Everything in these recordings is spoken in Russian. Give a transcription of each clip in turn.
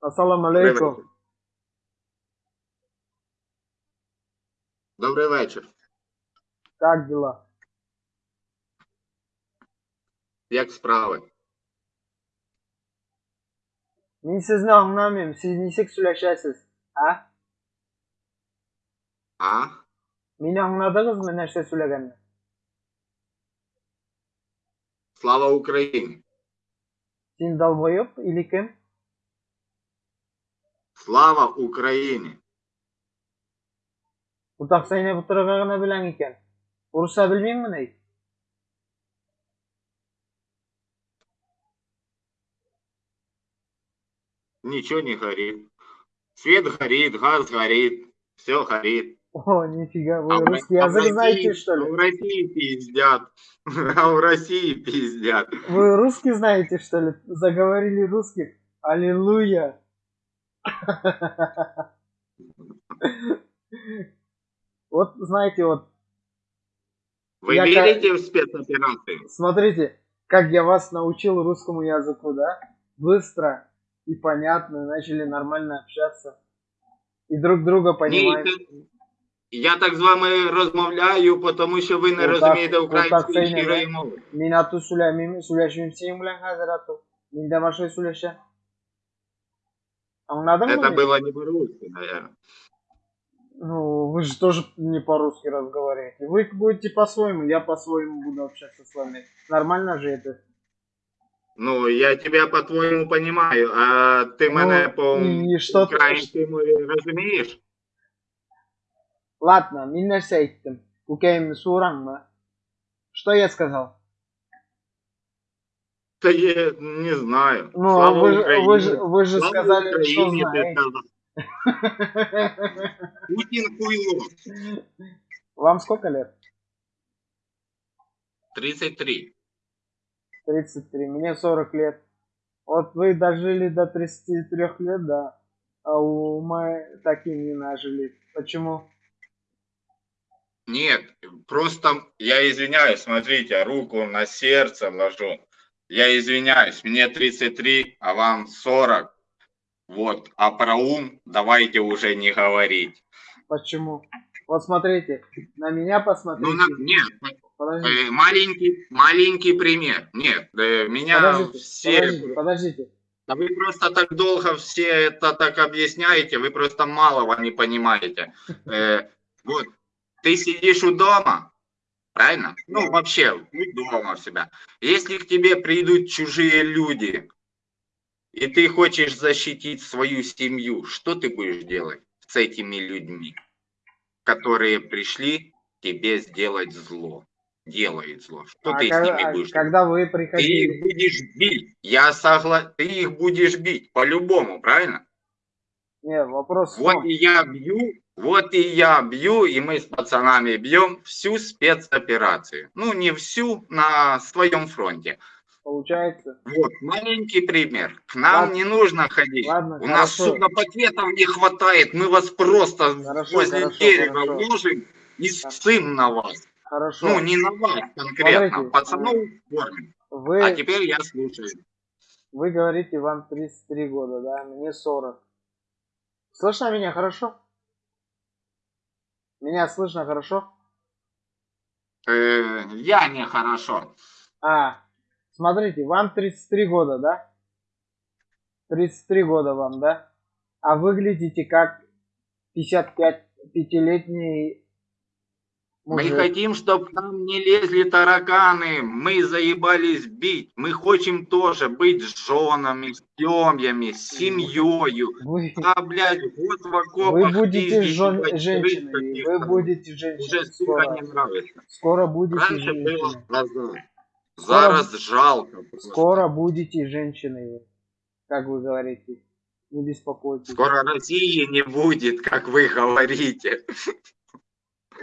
Ассаламу Добрий алейкум. вечір. Добрий вечір. Как дела? Як справи? Мен сізді аңламаймын, сіз несек сөйлешесіз, а? А? Мені аңладыңызбы нәрсе сөйлегенді? Слава Україні! Сен долбоеб или кім? Слава Україні! Бұтақ сайнап отырға ғана біләң екен. Ұрыса білмеймін ей. Ничего не горит. Свет горит, газ горит, все горит. О, нифига, вы А в- русский а в язык знаете, России- что В ли? России пиздят. А в России пиздят. Вы русский знаете, что ли? Заговорили русских? Аллилуйя. Вот, знаете, вот, Вы Я верите в спецоперации? смотрите, как я вас научил русскому языку, да? Быстро и понятно, начали нормально общаться. И друг друга Ні, понимаем. це- я так з вами розмовляю, тому що ви не Отак- розумієте отак української це й не щирої ви. мови. Мен ату сүйләмеймін, сөйләшмеймін сенің белән хәзер ату. Мин дә башка сөйләшәм. Аңладыңмы? Это мені? было не по-русски, наверное. Ну, вы же тоже не по-русски разговариваете. Вы будете по-своему, я по-своему буду общаться с вами. Нормально же это? Ну, я тебя по-твоєму понимаю, а ти Ну, мене по і що ти- українській мові розумієш? Ладно, мин нәрсә әйттем. Күкәйемне суыраңмы? Что я сказал? Та я не знаю. Ну, Слава вы, же- Україні. вы, же, вы же Слава сказали, что Україні, ти знаете. сказав. Путін хуйло. Вам сколько лет? 33. 33. Мне 40 лет. Вот вы дожили до 33 лет, да. А у мы так и не нажили. Почему? Нет, просто я извиняюсь, смотрите, руку на сердце ложу. Я извиняюсь, мне 33, а вам 40. Вот, а про ум давайте уже не говорить. Почему? Вот смотрите, на меня посмотрите. Ну, на, нет, Подождите, э, маленький, маленький пример. Нет, э, меня подождите, все... подождите, подождите. Да вы просто так долго все это так объясняете, вы просто малого не понимаете. Э, вот, ты сидишь у дома, правильно? Ну, вообще, у дома у себя. Если к тебе придут чужие люди, и ты хочешь защитить свою семью, что ты будешь делать с этими людьми, которые пришли тебе сделать зло, делают зло? Что А ты с когда, ними а будешь делать? когда вы Ты их приходили, будешь бить. Я согласен. Ты их будешь бить по-любому, правильно? Не, вопрос в Вот и я бью, вот и я бью, и мы с пацанами бьем всю спецоперацию. Ну, не всю, на своем фронте. получается, Вот, маленький пример. К нам Ладно. не нужно ходить. ладно, У нас, хорошо, сука, пакетов не хватает. Мы вас просто Хорошо, возле хорошо, дерева хорошо. ложим и ссым на вас. хорошо. Ну, не на вас конкретно. Смотрите, Пацанов кормим. вы, А теперь я слушаю. вы говорите, вам 33 года, да, мне 40. Слышно меня хорошо? Меня слышно хорошо? Э, я нехорошо. А, смотрите, вам 33 года, да? 33 года вам, да? А выглядите как 55-летний Мы хотим, чтобы к нам не лезли тараканы. Мы заебались бить. Мы хотим тоже быть с женами, с семьями, с семьей. Вы, А, блядь, вот в вы окопах будете пиздить, жен- крыс вы будете Уже, женщиной сука, скоро. не нравится. Скоро будете Раньше было женщиной. разок. Зараз жалко. просто. Скоро будете женщиной, как вы говорите. Не беспокойтесь. Скоро России не будет, как вы говорите.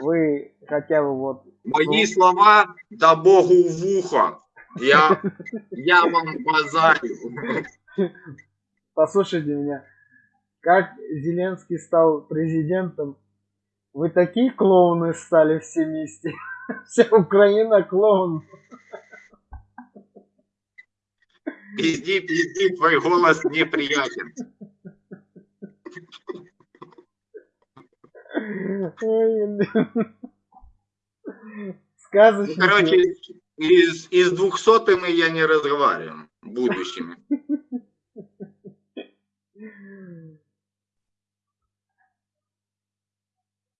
Вы хотя бы вот... Мои Ну. слова да богу в ухо. Я, я вам базарю. Послушайте меня. Как Зеленский стал президентом, вы такие клоуны стали все вместе. Вся Украина клоун. Пизди, пизди, твой голос неприятен. Сказочный короче, человек. из, из двухсотыми я не разговариваю, будущими.